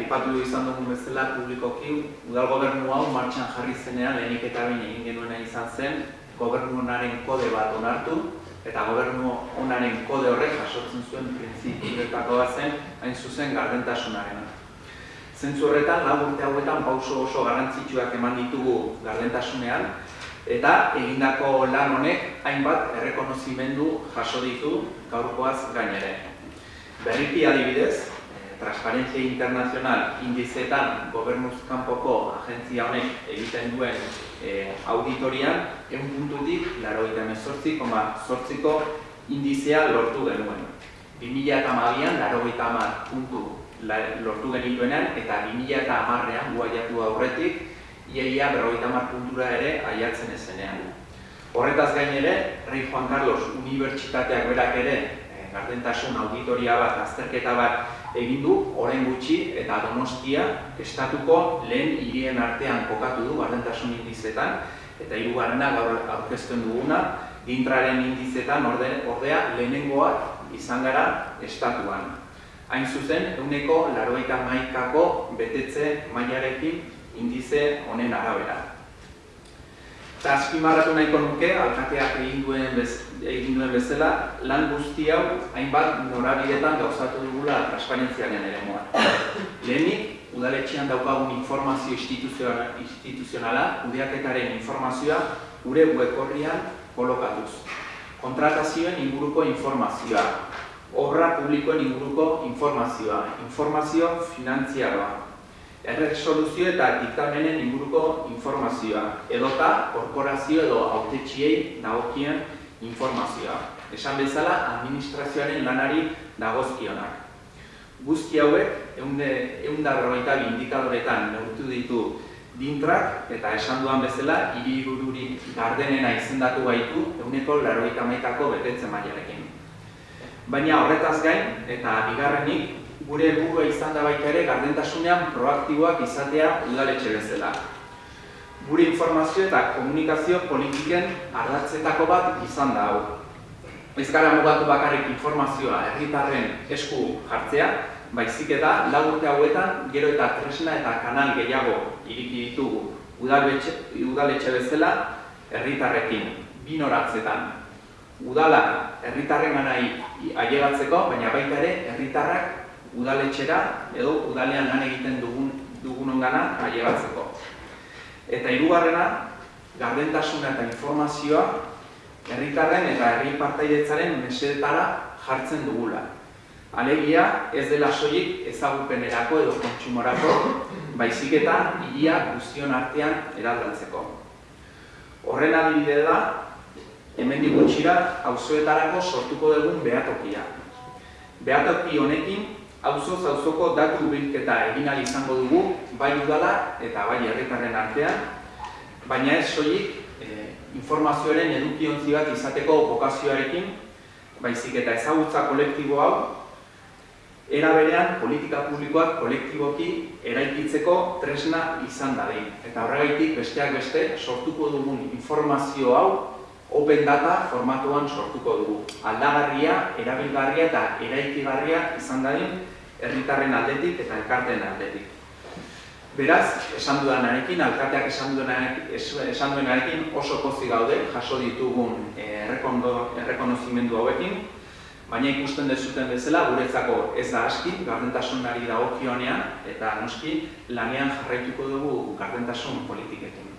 aipatu izan dugun bezala publikoki udal gobernu hau martxan jarri zenean lehenik eta behin egin genuena izan zen gobernu honaren kode bat onartu eta gobernu honaren kode horrek jasotzen zuen printzipioetako bat zen hain zuzen gardentasunarena. Zentzu horretan, lau urte hauetan pauso oso garrantzitsuak eman ditugu gardentasunean eta egindako lan honek hainbat errekonozimendu jaso ditu gaurkoaz gainere. Berriki adibidez, Transparentzia Internazional indizetan gobernuz kanpoko agentzia honek egiten duen e, auditorian, egun puntutik, laro eta emezortzi, koma zortziko indizea lortu genuen. 2008an, laro eta amar puntu lortu genituenean, eta 2008an guaiatu aurretik, iaia berrogeita hamar puntura ere aiatzen ezenean. Horretaz gain ere, Rei Juan Carlos Unibertsitateak berak ere gardentasun auditoria bat, azterketa bat egin du, orain gutxi eta donostia estatuko lehen hirien artean kokatu du gardentasun indizetan, eta hirugarrena gaur aurkezten duguna, dintraren indizetan orde, ordea lehenengoa izan gara estatuan. Hain zuzen, euneko laroita maikako betetze mailarekin indize honen arabera. Eta azpimarratu nahiko nuke, alkateak egin duen, bez, egin duen bezala, lan guzti hau hainbat norabidetan gauzatu dugula transparentziaren ere moa. Lehenik, udaletxean daukagun informazio instituzionala, udeaketaren informazioa, gure weborrian kolokatuz. Kontratazioen inguruko informazioa, obra publikoen inguruko informazioa, informazio finantziaroa, erresoluzio eta diktamenen inguruko informazioa, edota korporazio edo autetxiei dagokien informazioa. Esan bezala, administrazioaren lanari dagozkionak. Guzti hauek, eunda berroita bi indikadoretan neurtu ditu dintrak, eta esan duan bezala, hiri gardenena izendatu gaitu, euneko laroita maitako betetzen maiarekin. Baina horretaz gain, eta bigarrenik, gure helburua izan da baita ere gardentasunean proaktiboak izatea udaletxe bezala. Gure informazio eta komunikazio politiken ardatzetako bat izan da hau. Ez gara mugatu bakarrik informazioa herritarren esku jartzea, baizik eta lau urte hauetan gero eta tresna eta kanal gehiago iriki ditugu udaletxe, udaletxe bezala herritarrekin, binoratzetan. Udala herritarren ganai ailegatzeko, baina baita ere herritarrak udaletxera edo udalean lan egiten dugun dugunon gana ailegatzeko. Eta hirugarrena, gardentasuna eta informazioa herritarren eta herri partaidetzaren mesedetara jartzen dugula. Alegia ez dela soilik ezagupenerako edo kontsumorako, baizik eta hilia guztion artean eraldatzeko. Horren adibide da, hemen gutxira auzoetarako sortuko dugun behatokia. Behatoki honekin auzo auzoko datu bilketa egin izango dugu bai udala eta bai herritarren artean, baina ez soilik e, informazioaren edukiontzi bat izateko bokazioarekin, baizik eta ezagutza kolektibo hau era berean politika publikoak kolektiboki eraikitzeko tresna izan dadin. Eta horregaitik besteak beste sortuko dugun informazio hau open data formatuan sortuko dugu. Aldagarria, erabilgarria eta eraikigarria izan dadin herritarren aldetik eta elkarteen aldetik. Beraz, esan duenarekin, alkateak esan duenarekin oso pozi gaude jaso ditugun eh, errekonozimendu hauekin, baina ikusten dezuten bezala guretzako ez da aski gardentasunari dagokionean eta noski lanean jarraituko dugu gardentasun politikekin.